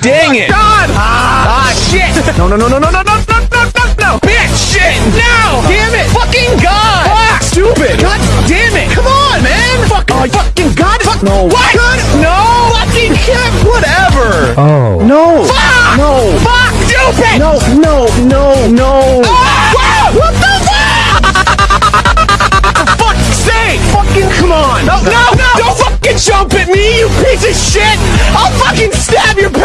Dang it! God! Ah, shit! No, no, no, no, no, no, no, no, no, no, no! Bitch! Shit! No! Damn it! Fucking God! Fuck! Stupid! God damn it! Come on, man! Fuck! Oh, fucking God! Fuck! No! What? Good? No! Fucking shit! Whatever! Oh. No! Fuck! No! Fuck! Stupid! No! No! No! No! Ah! What the fuck? For fuck's sake! Fucking come on! No! No! No! Don't fucking jump at me, you piece of shit! I'll fucking stab your!